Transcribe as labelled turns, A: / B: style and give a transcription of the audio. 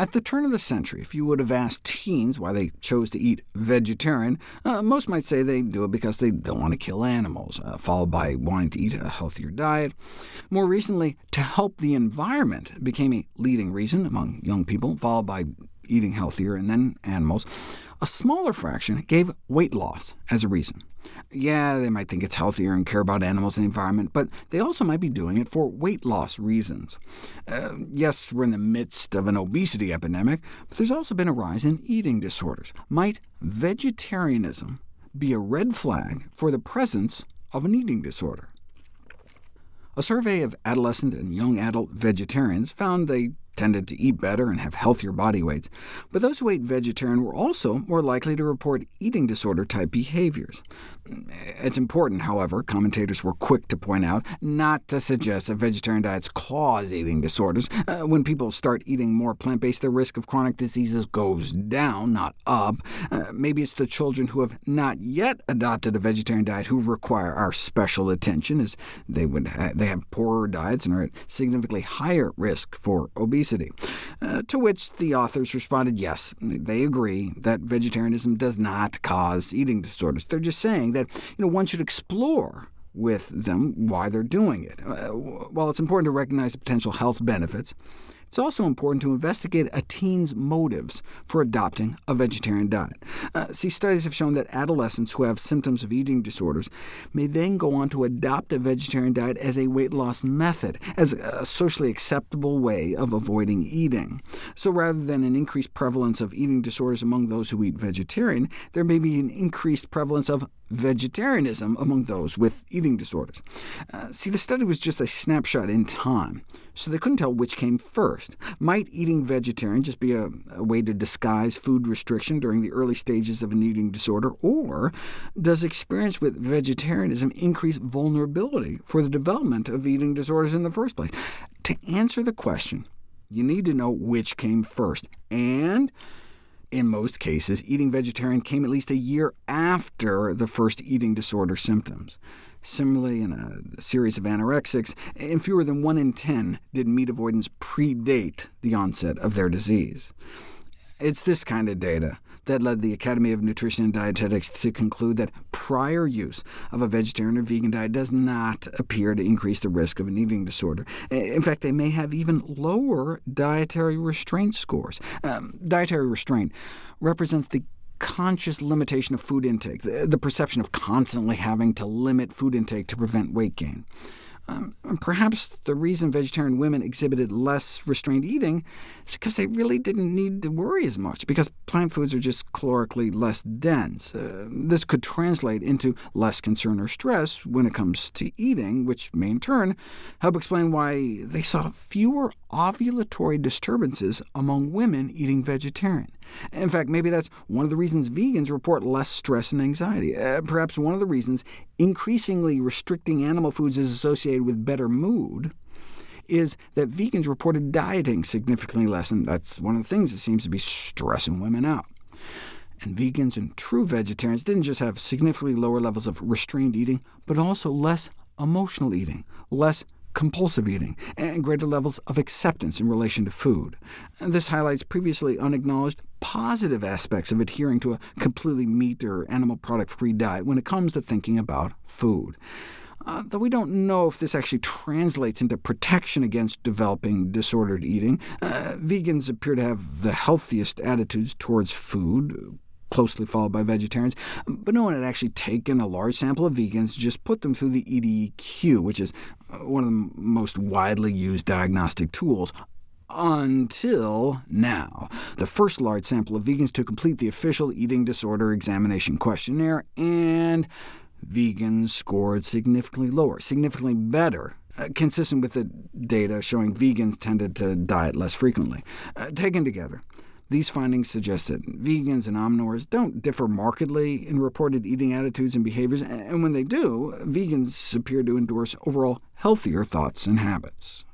A: At the turn of the century, if you would have asked teens why they chose to eat vegetarian, uh, most might say they do it because they don't want to kill animals, uh, followed by wanting to eat a healthier diet. More recently, to help the environment became a leading reason among young people, followed by eating healthier and then animals. A smaller fraction gave weight loss as a reason. Yeah, they might think it's healthier and care about animals and the environment, but they also might be doing it for weight loss reasons. Uh, yes, we're in the midst of an obesity epidemic, but there's also been a rise in eating disorders. Might vegetarianism be a red flag for the presence of an eating disorder? A survey of adolescent and young adult vegetarians found they tended to eat better and have healthier body weights, but those who ate vegetarian were also more likely to report eating disorder-type behaviors. It's important, however, commentators were quick to point out, not to suggest that vegetarian diets cause eating disorders. Uh, when people start eating more plant-based, their risk of chronic diseases goes down, not up. Uh, maybe it's the children who have not yet adopted a vegetarian diet who require our special attention, as they, would ha they have poorer diets and are at significantly higher risk for obesity obesity, uh, to which the authors responded yes, they agree that vegetarianism does not cause eating disorders. They're just saying that you know, one should explore with them why they're doing it. Uh, while it's important to recognize the potential health benefits, it's also important to investigate a teen's motives for adopting a vegetarian diet. Uh, see, studies have shown that adolescents who have symptoms of eating disorders may then go on to adopt a vegetarian diet as a weight loss method, as a socially acceptable way of avoiding eating. So rather than an increased prevalence of eating disorders among those who eat vegetarian, there may be an increased prevalence of vegetarianism among those with eating disorders. Uh, see, the study was just a snapshot in time, so they couldn't tell which came first. Might eating vegetarian just be a, a way to disguise food restriction during the early stages of an eating disorder, or does experience with vegetarianism increase vulnerability for the development of eating disorders in the first place? To answer the question, you need to know which came first, and in most cases, eating vegetarian came at least a year after the first eating disorder symptoms. Similarly, in a series of anorexics, in fewer than 1 in 10 did meat avoidance predate the onset of their disease. It's this kind of data that led the Academy of Nutrition and Dietetics to conclude that prior use of a vegetarian or vegan diet does not appear to increase the risk of an eating disorder. In fact, they may have even lower dietary restraint scores. Um, dietary restraint represents the conscious limitation of food intake, the, the perception of constantly having to limit food intake to prevent weight gain. Um, perhaps the reason vegetarian women exhibited less restrained eating is because they really didn't need to worry as much, because plant foods are just calorically less dense. Uh, this could translate into less concern or stress when it comes to eating, which may in turn help explain why they saw fewer ovulatory disturbances among women eating vegetarian. In fact, maybe that's one of the reasons vegans report less stress and anxiety. Uh, perhaps one of the reasons increasingly restricting animal foods is associated with better mood is that vegans reported dieting significantly less, and that's one of the things that seems to be stressing women out. And vegans and true vegetarians didn't just have significantly lower levels of restrained eating, but also less emotional eating, less compulsive eating, and greater levels of acceptance in relation to food. This highlights previously unacknowledged positive aspects of adhering to a completely meat or animal product-free diet when it comes to thinking about food. Uh, though we don't know if this actually translates into protection against developing disordered eating, uh, vegans appear to have the healthiest attitudes towards food, closely followed by vegetarians, but no one had actually taken a large sample of vegans, just put them through the EDEQ, which is uh, one of the most widely used diagnostic tools, until now. The first large sample of vegans to complete the official eating disorder examination questionnaire, and vegans scored significantly lower, significantly better, uh, consistent with the data showing vegans tended to diet less frequently. Uh, taken together, these findings suggest that vegans and omnivores don't differ markedly in reported eating attitudes and behaviors, and when they do, vegans appear to endorse overall healthier thoughts and habits.